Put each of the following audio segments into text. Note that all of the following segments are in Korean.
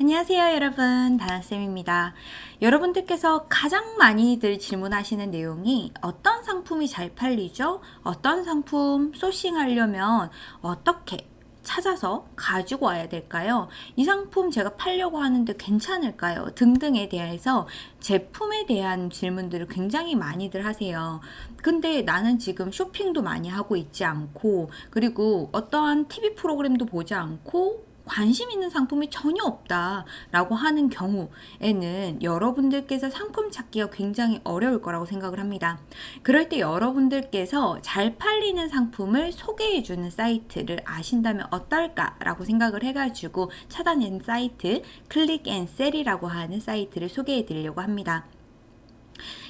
안녕하세요 여러분 다나쌤입니다 여러분들께서 가장 많이들 질문하시는 내용이 어떤 상품이 잘 팔리죠? 어떤 상품 소싱하려면 어떻게 찾아서 가지고 와야 될까요? 이 상품 제가 팔려고 하는데 괜찮을까요? 등등에 대해서 제품에 대한 질문들을 굉장히 많이들 하세요. 근데 나는 지금 쇼핑도 많이 하고 있지 않고 그리고 어떠한 TV 프로그램도 보지 않고 관심 있는 상품이 전혀 없다라고 하는 경우에는 여러분들께서 상품 찾기가 굉장히 어려울 거라고 생각을 합니다. 그럴 때 여러분들께서 잘 팔리는 상품을 소개해주는 사이트를 아신다면 어떨까라고 생각을 해가지고 찾아낸 사이트 Click and Sell이라고 하는 사이트를 소개해 드리려고 합니다.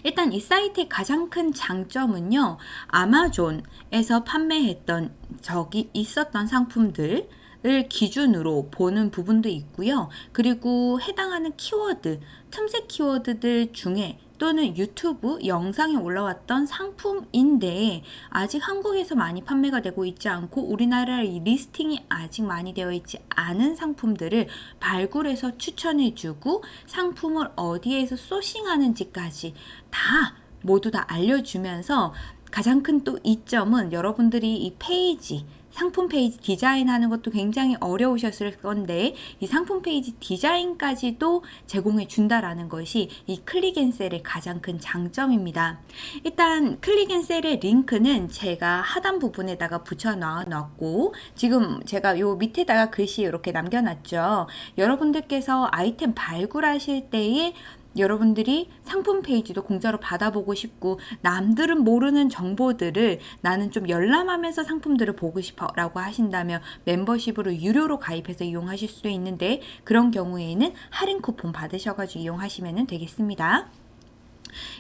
일단 이 사이트의 가장 큰 장점은요. 아마존에서 판매했던 적이 있었던 상품들 을 기준으로 보는 부분도 있고요. 그리고 해당하는 키워드, 틈새 키워드들 중에 또는 유튜브 영상에 올라왔던 상품인데 아직 한국에서 많이 판매가 되고 있지 않고 우리나라의 listing이 아직 많이 되어 있지 않은 상품들을 발굴해서 추천해주고 상품을 어디에서 sourcing하는지까지 다 모두 다 알려주면서 가장 큰 또 이점은 여러분들이 이 페이지 상품 페이지 디자인하는 것도 굉장히 어려우셨을 건데 이 상품 페이지 디자인까지도 제공해 준다라는 것이 이 Click and Sell의 가장 큰 장점입니다. 일단 클릭앤셀의 링크는 제가 하단 부분에다가 붙여 놨고 지금 제가 요 밑에다가 글씨 이렇게 남겨놨죠. 여러분들께서 아이템 발굴하실 때에 여러분들이 상품 페이지도 공짜로 받아보고 싶고 남들은 모르는 정보들을 나는 좀 열람하면서 상품들을 보고 싶어 라고 하신다면 멤버십으로 유료로 가입해서 이용하실 수도 있는데 그런 경우에는 할인 쿠폰 받으셔가지고 이용하시면 되겠습니다.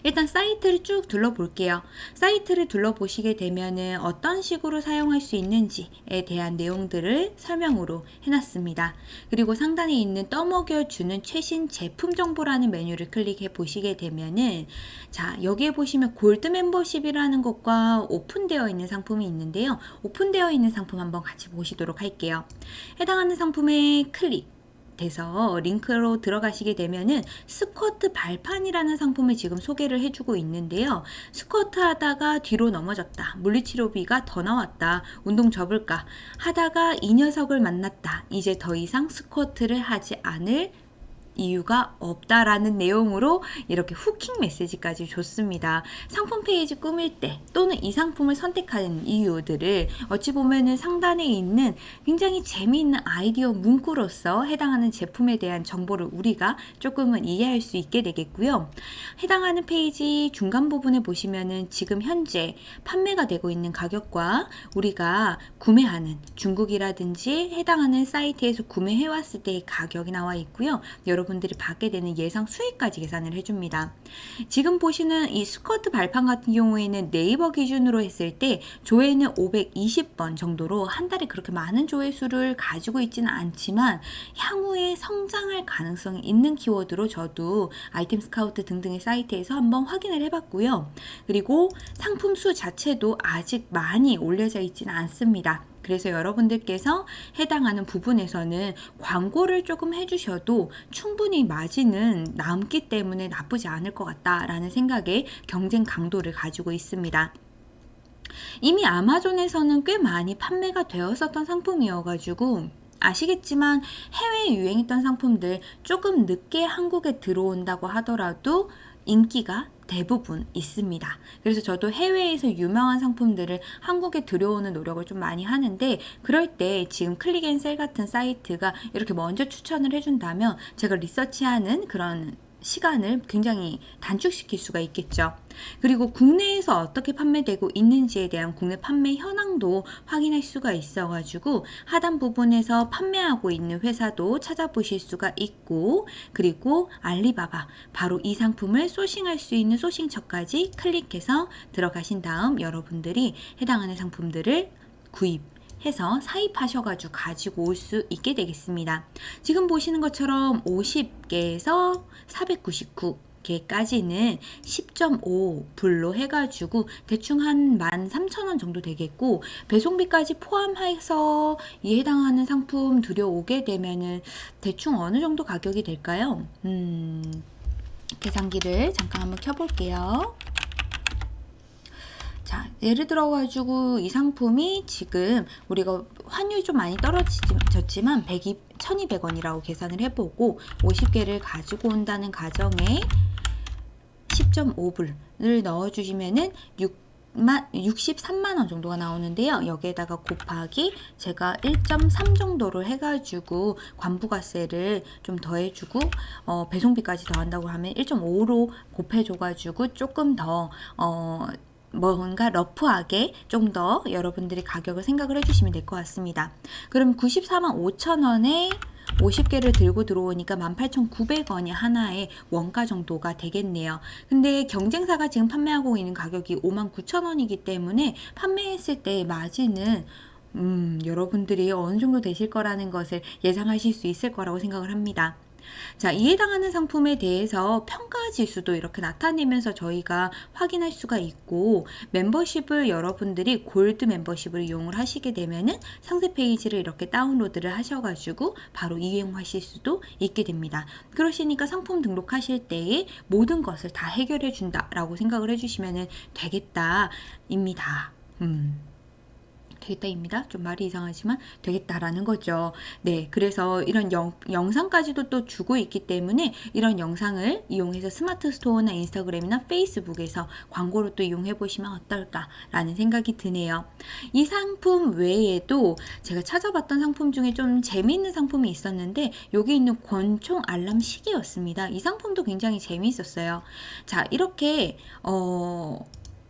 일단 사이트를 쭉 둘러볼게요. 사이트를 둘러보시게 되면은 어떤 식으로 사용할 수 있는지에 대한 내용들을 설명으로 해놨습니다. 그리고 상단에 있는 떠먹여 주는 최신 제품 정보라는 메뉴를 클릭해 보시게 되면은 자 여기에 보시면 골드 멤버십이라는 것과 오픈되어 있는 상품이 있는데요. 오픈되어 있는 상품 한번 같이 보시도록 할게요. 해당하는 상품에 클릭 돼서 링크로 들어가시게 되면은 스쿼트 발판이라는 상품을 지금 소개를 해주고 있는데요. 스쿼트 하다가 뒤로 넘어졌다. 물리치료비가 더 나왔다. 운동 접을까? 하다가 이 녀석을 만났다. 이제 더 이상 스쿼트를 하지 않을 이유가 없다라는 내용으로 이렇게 hooking 메시지까지 줬습니다. 상품 페이지 꾸밀 때 또는 이 상품을 선택하는 이유들을 어찌 보면은 상단에 있는 굉장히 재미있는 아이디어 문구로서 해당하는 제품에 대한 정보를 우리가 조금은 이해할 수 있게 되겠고요. 해당하는 페이지 중간 부분에 보시면은 지금 현재 판매가 되고 있는 가격과 우리가 구매하는 중국이라든지 해당하는 사이트에서 구매해 왔을 때의 가격이 나와 있고요. 여러분 여러분들이 받게 되는 예상 수익까지 계산을 해줍니다. 지금 보시는 이 스쿼트 발판 같은 경우에는 네이버 기준으로 했을 때 조회는 520번 정도로 한 달에 그렇게 많은 조회수를 가지고 있지는 않지만 향후에 성장할 가능성이 있는 키워드로 저도 아이템 스카우트 등등의 사이트에서 한번 확인을 해봤고요. 그리고 상품 수 자체도 아직 많이 올려져 있지는 않습니다. 그래서 여러분들께서 해당하는 부분에서는 광고를 조금 해주셔도 충분히 마진은 남기 때문에 나쁘지 않을 것 같다라는 생각에 경쟁 강도를 가지고 있습니다. 이미 아마존에서는 꽤 많이 판매가 되었었던 상품이어가지고 아시겠지만 해외에 유행했던 상품들 조금 늦게 한국에 들어온다고 하더라도 인기가 대부분 있습니다. 그래서 저도 해외에서 유명한 상품들을 한국에 들여오는 노력을 좀 많이 하는데 그럴 때 지금 클릭앤셀 같은 사이트가 이렇게 먼저 추천을 해준다면 제가 리서치하는 그런 시간을 굉장히 단축시킬 수가 있겠죠. 그리고 국내에서 어떻게 판매되고 있는지에 대한 국내 판매 현황도 확인할 수가 있어가지고 하단 부분에서 판매하고 있는 회사도 찾아보실 수가 있고 그리고 알리바바 바로 이 상품을 소싱할 수 있는 소싱처까지 클릭해서 들어가신 다음 여러분들이 해당하는 상품들을 구입 해서 사입하셔가지고 가지고 올 수 있게 되겠습니다. 지금 보시는 것처럼 50개에서 499 개까지는 10.5불로 해가지고 대충 한 13,000원 정도 되겠고 배송비까지 포함해서 이 해당하는 상품 들여오게 되면은 대충 어느 정도 가격이 될까요? 음, 계산기를 잠깐 한번 켜볼게요. 자, 예를 들어가지고 이 상품이 지금 우리가 환율이 좀 많이 떨어졌지만 100이 1200원이라고 계산을 해보고 50개를 가지고 온다는 가정에 10.5불을 넣어주시면은 6만 63만 원 정도가 나오는데요. 여기에다가 곱하기 제가 1.3 정도로 해가지고 관부가세를 좀 더해주고 어, 배송비까지 더한다고 하면 1.5로 곱해줘가지고 조금 더 어, 뭔가 러프하게 좀 더 여러분들이 가격을 생각을 해주시면 될 것 같습니다. 그럼 94만 5천 원에 50개를 들고 들어오니까 18,900원이 하나의 원가 정도가 되겠네요. 근데 경쟁사가 지금 판매하고 있는 가격이 59,000원이기 때문에 판매했을 때 마진은 음, 여러분들이 어느 정도 되실 거라는 것을 예상하실 수 있을 거라고 생각을 합니다. 자, 이에 해당하는 상품에 대해서 평가 지수도 이렇게 나타내면서 저희가 확인할 수가 있고 멤버십을 여러분들이 골드 멤버십을 이용을 하시게 되면은 상세 페이지를 이렇게 다운로드를 하셔가지고 바로 이용하실 수도 있게 됩니다. 그러시니까 상품 등록하실 때에 모든 것을 다 해결해 준다라고 생각을 해주시면 되겠다입니다. 음. 되겠다입니다. 좀 말이 이상하지만 되겠다라는 거죠. 네, 그래서 이런 영, 영상까지도 또 주고 있기 때문에 이런 영상을 이용해서 스마트 스토어나 인스타그램이나 페이스북에서 광고로 또 이용해 보시면 어떨까라는 생각이 드네요. 이 상품 외에도 제가 찾아봤던 상품 중에 좀 재미있는 상품이 있었는데 여기 있는 권총 알람 시계였습니다. 이 상품도 굉장히 재미있었어요. 자, 이렇게 어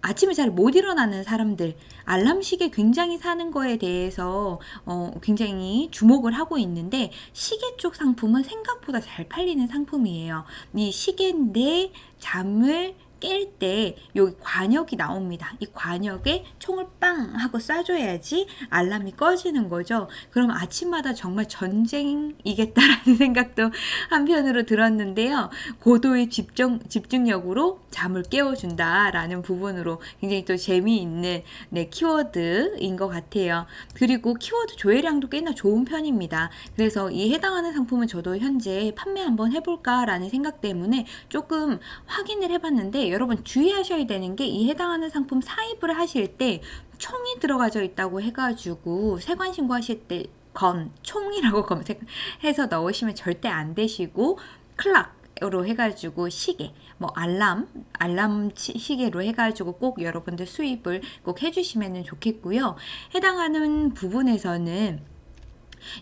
아침에 잘 못 일어나는 사람들 알람 시계 굉장히 사는 거에 대해서 어, 굉장히 주목을 하고 있는데 시계 쪽 상품은 생각보다 잘 팔리는 상품이에요. 이 시계인데 잠을 깰 때 여기 관역이 나옵니다. 이 관역에 총을 빵 하고 쏴줘야지 알람이 꺼지는 거죠. 그럼 아침마다 정말 전쟁이겠다라는 생각도 한편으로 들었는데요. 고도의 집중, 집중력으로 잠을 깨워준다라는 부분으로 굉장히 또 재미있는 네, 키워드인 것 같아요. 그리고 키워드 조회량도 꽤나 좋은 편입니다. 그래서 이 해당하는 상품은 저도 현재 판매 한번 해볼까라는 생각 때문에 조금 확인을 해봤는데 여러분 주의하셔야 되는 게 이 해당하는 상품 사입을 하실 때 총이 들어가져 있다고 해가지고 세관 신고하실 때 건, 총이라고 검색해서 넣으시면 절대 안 되시고 클락 으로 해가지고 시계, 뭐 알람, 알람 시계로 해가지고 꼭 여러분들 수입을 꼭 해주시면 좋겠고요. 해당하는 부분에서는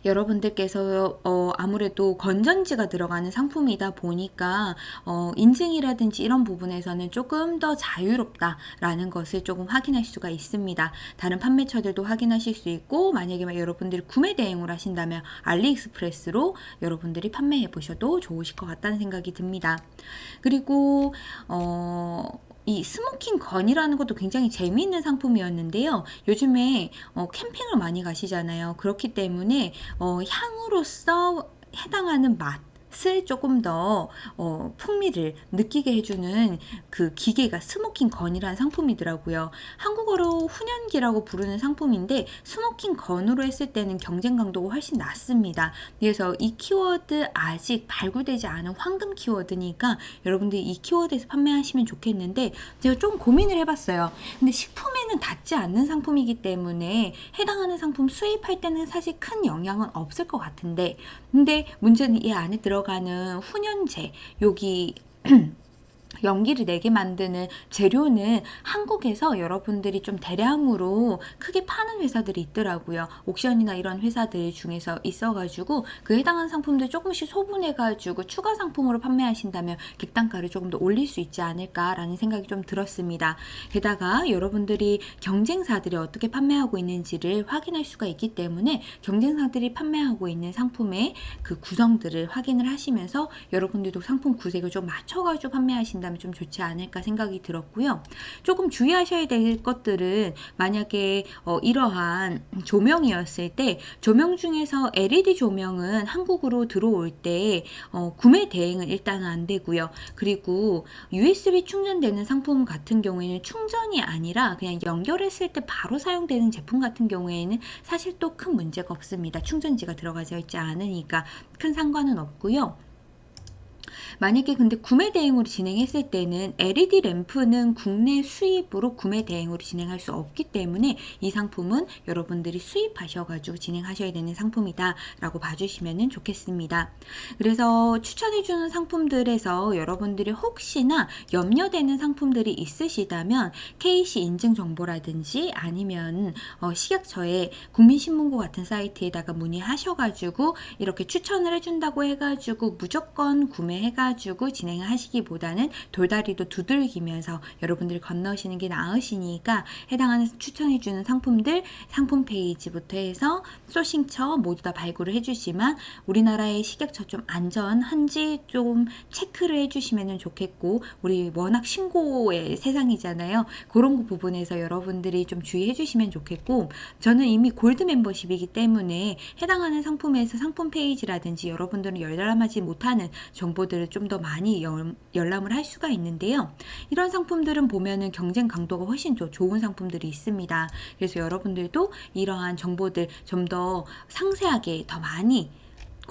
여러분들께서 어, 아무래도 건전지가 들어가는 상품이다 보니까 어, 인증이라든지 이런 부분에서는 조금 더 자유롭다라는 것을 조금 확인할 수가 있습니다. 다른 판매처들도 확인하실 수 있고 만약에 여러분들이 구매 대행을 하신다면 알리익스프레스로 여러분들이 판매해 보셔도 좋으실 것 같다는 생각이 듭니다. 그리고 어, 이 smoking gun이라는 것도 굉장히 재미있는 상품이었는데요. 요즘에 어, 캠핑을 많이 가시잖아요. 그렇기 때문에 어, 향으로서 해당하는 맛 맛을 조금 더 어, 풍미를 느끼게 해주는 그 기계가 smoking gun이라는 상품이더라고요. 한국어로 훈연기라고 부르는 상품인데 smoking gun으로 했을 때는 경쟁 강도가 훨씬 낮습니다. 그래서 이 키워드 아직 발굴되지 않은 황금 키워드니까 여러분들이 이 키워드에서 판매하시면 좋겠는데 제가 좀 고민을 해봤어요. 근데 식품에는 닿지 않는 상품이기 때문에 해당하는 상품 수입할 때는 사실 큰 영향은 없을 것 같은데 근데 문제는 이 안에 들어 들어가는 훈연제 여기 연기를 내게 만드는 재료는 한국에서 여러분들이 좀 대량으로 크게 파는 회사들이 있더라고요. 옥션이나 이런 회사들 중에서 있어가지고 그 해당하는 상품들 조금씩 소분해가지고 추가 상품으로 판매하신다면 객단가를 조금 더 올릴 수 있지 않을까라는 생각이 좀 들었습니다. 게다가 여러분들이 경쟁사들이 어떻게 판매하고 있는지를 확인할 수가 있기 때문에 경쟁사들이 판매하고 있는 상품의 그 구성들을 확인을 하시면서 여러분들도 상품 구색을 좀 맞춰가지고 판매하신다면 하신다면 좀 좋지 않을까 생각이 들었고요. 조금 주의하셔야 될 것들은 만약에 어, 이러한 조명이었을 때 조명 중에서 LED 조명은 한국으로 들어올 때 어, 구매 대행은 일단은 안 되고요. 그리고 USB 충전되는 상품 같은 경우에는 충전이 아니라 그냥 연결했을 때 바로 사용되는 제품 같은 경우에는 사실 또 큰 문제가 없습니다. 충전지가 들어가져 있지 않으니까 큰 상관은 없고요. 만약에 근데 구매 대행으로 진행했을 때는 LED 램프는 국내 수입으로 구매 대행으로 진행할 수 없기 때문에 이 상품은 여러분들이 수입하셔가지고 진행하셔야 되는 상품이다 라고 봐주시면 좋겠습니다. 그래서 추천해주는 상품들에서 여러분들이 혹시나 염려되는 상품들이 있으시다면 KC 인증 정보라든지 아니면 어, 식약처에 국민신문고 같은 사이트에다가 문의하셔가지고 이렇게 추천을 해준다고 해가지고 무조건 구매 해가지고 진행을 하시기보다는 돌다리도 두들기면서 여러분들이 건너시는 게 나으시니까 해당하는 추천해주는 상품들 상품 페이지부터 해서 소싱처 모두 다 발굴을 해주시면 우리나라의 식약처 좀 안전한지 좀 체크를 해주시면 좋겠고 우리 워낙 신고의 세상이잖아요. 그런 거 부분에서 여러분들이 좀 주의해 주시면 좋겠고 저는 이미 골드 멤버십이기 때문에 해당하는 상품에서 상품 페이지라든지 여러분들은 열람하지 못하는 정보들 을 좀 더 많이 열, 열람을 할 수가 있는데요. 이런 상품들은 보면은 경쟁 강도가 훨씬 더 좋은 상품들이 있습니다. 그래서 여러분들도 이러한 정보들 좀 더 상세하게 더 많이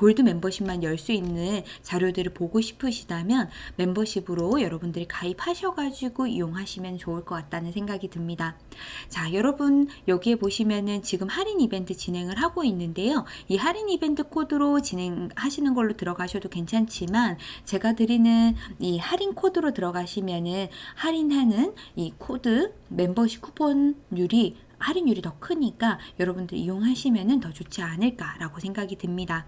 골드 멤버십만 열 수 있는 자료들을 보고 싶으시다면 멤버십으로 여러분들이 가입하셔가지고 이용하시면 좋을 것 같다는 생각이 듭니다. 자, 여러분 여기에 보시면은 지금 할인 이벤트 진행을 하고 있는데요. 이 할인 이벤트 코드로 진행하시는 걸로 들어가셔도 괜찮지만 제가 드리는 이 할인 코드로 들어가시면은 할인하는 이 코드 멤버십 쿠폰율이 할인율이 더 크니까 여러분들 이용하시면 더 좋지 않을까라고 생각이 듭니다.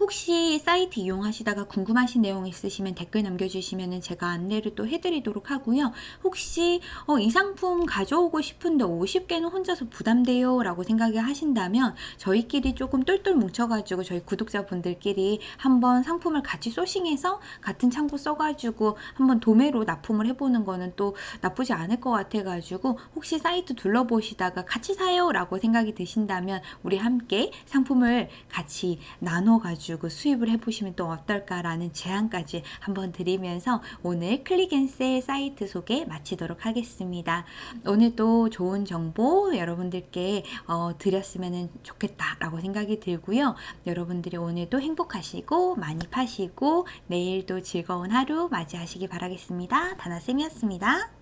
혹시 사이트 이용하시다가 궁금하신 내용 있으시면 댓글 남겨주시면 제가 안내를 또 해드리도록 하고요. 혹시 어, 이 상품 가져오고 싶은데 50개는 혼자서 부담돼요 라고 생각을 하신다면 저희끼리 조금 똘똘 뭉쳐가지고 저희 구독자분들끼리 한번 상품을 같이 sourcing해서 같은 창고 써가지고 한번 도매로 납품을 해보는 거는 또 나쁘지 않을 것 같아가지고 혹시 사이트 둘러보시다가 같이 사요 라고 생각이 드신다면 우리 함께 상품을 같이 나눠 가지고 수입을 해보시면 또 어떨까라는 제안까지 한번 드리면서 오늘 클릭앤셀 사이트 소개 마치도록 하겠습니다. 오늘도 좋은 정보 여러분들께 어, 드렸으면 좋겠다라고 생각이 들고요. 여러분들이 오늘도 행복하시고 많이 파시고 내일도 즐거운 하루 맞이하시기 바라겠습니다. 다나쌤이었습니다.